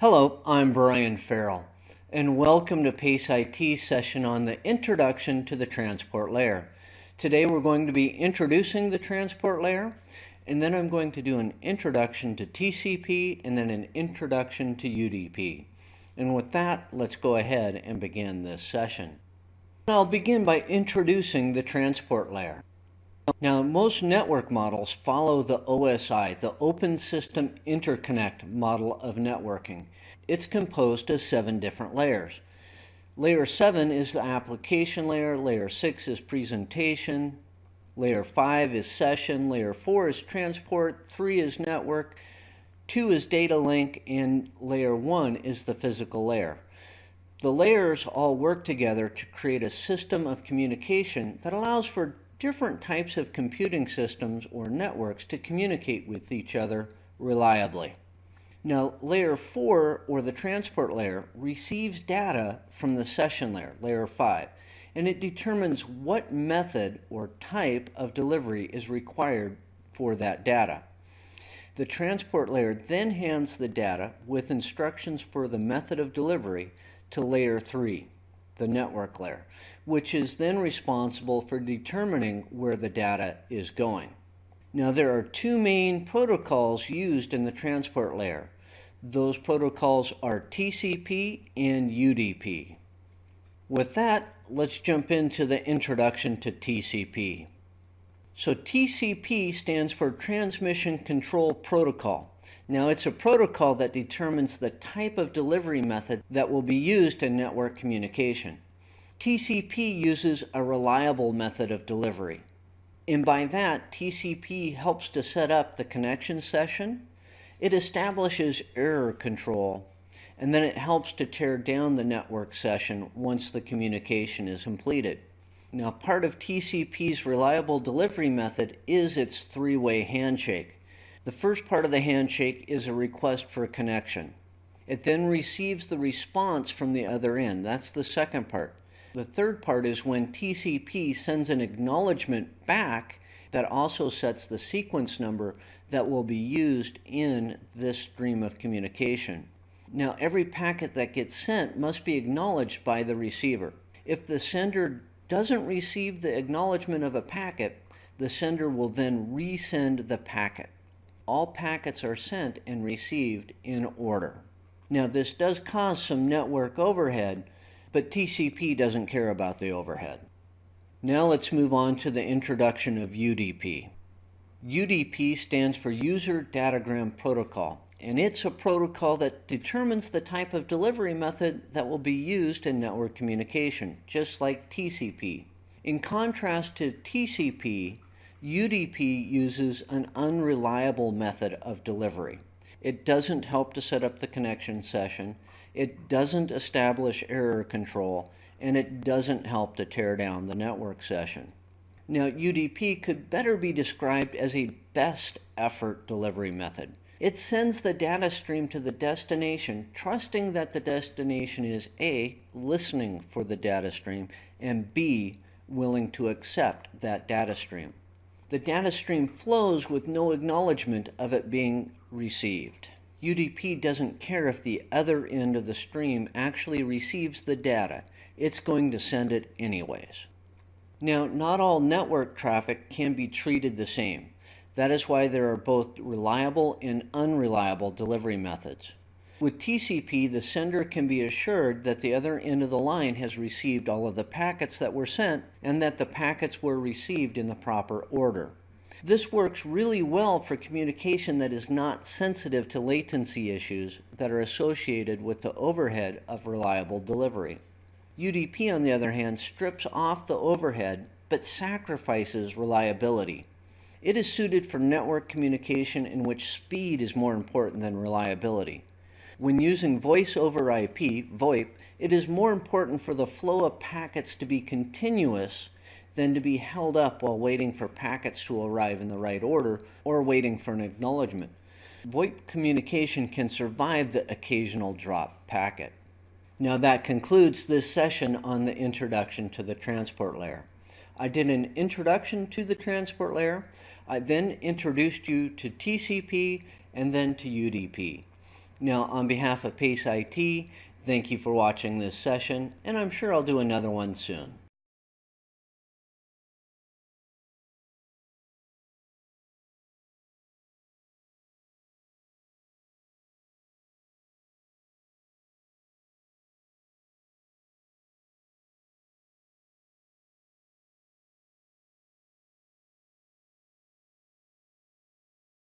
Hello, I'm Brian Farrell, and welcome to PACE IT session on the Introduction to the Transport Layer. Today we're going to be introducing the transport layer, and then I'm going to do an introduction to TCP and then an introduction to UDP. And with that, let's go ahead and begin this session. I'll begin by introducing the transport layer. Now, most network models follow the OSI, the Open System Interconnect model of networking. It's composed of seven different layers. Layer 7 is the application layer, layer 6 is presentation, layer 5 is session, layer 4 is transport, 3 is network, 2 is data link, and layer 1 is the physical layer. The layers all work together to create a system of communication that allows for different types of computing systems or networks to communicate with each other reliably. Now, layer 4, or the transport layer, receives data from the session layer, layer 5, and it determines what method or type of delivery is required for that data. The transport layer then hands the data with instructions for the method of delivery to layer 3, the network layer, which is then responsible for determining where the data is going. Now there are two main protocols used in the transport layer. Those protocols are TCP and UDP. With that, let's jump into the introduction to TCP. So TCP stands for Transmission Control Protocol. Now it's a protocol that determines the type of delivery method that will be used in network communication. TCP uses a reliable method of delivery. And by that, TCP helps to set up the connection session. It establishes error control, and then it helps to tear down the network session once the communication is completed. Now, part of TCP's reliable delivery method is its three-way handshake. The first part of the handshake is a request for a connection. It then receives the response from the other end. That's the second part. The third part is when TCP sends an acknowledgement back that also sets the sequence number that will be used in this stream of communication. Now, every packet that gets sent must be acknowledged by the receiver. If the sender doesn't receive the acknowledgement of a packet, the sender will then resend the packet all packets are sent and received in order. Now this does cause some network overhead, but TCP doesn't care about the overhead. Now let's move on to the introduction of UDP. UDP stands for User Datagram Protocol, and it's a protocol that determines the type of delivery method that will be used in network communication, just like TCP. In contrast to TCP, UDP uses an unreliable method of delivery. It doesn't help to set up the connection session, it doesn't establish error control, and it doesn't help to tear down the network session. Now, UDP could better be described as a best effort delivery method. It sends the data stream to the destination, trusting that the destination is A, listening for the data stream, and B, willing to accept that data stream the data stream flows with no acknowledgement of it being received. UDP doesn't care if the other end of the stream actually receives the data. It's going to send it anyways. Now, not all network traffic can be treated the same. That is why there are both reliable and unreliable delivery methods. With TCP, the sender can be assured that the other end of the line has received all of the packets that were sent and that the packets were received in the proper order. This works really well for communication that is not sensitive to latency issues that are associated with the overhead of reliable delivery. UDP, on the other hand, strips off the overhead but sacrifices reliability. It is suited for network communication in which speed is more important than reliability. When using voice over IP, VoIP, it is more important for the flow of packets to be continuous than to be held up while waiting for packets to arrive in the right order or waiting for an acknowledgement. VoIP communication can survive the occasional drop packet. Now that concludes this session on the introduction to the transport layer. I did an introduction to the transport layer. I then introduced you to TCP and then to UDP. Now, on behalf of PACE IT, thank you for watching this session, and I'm sure I'll do another one soon.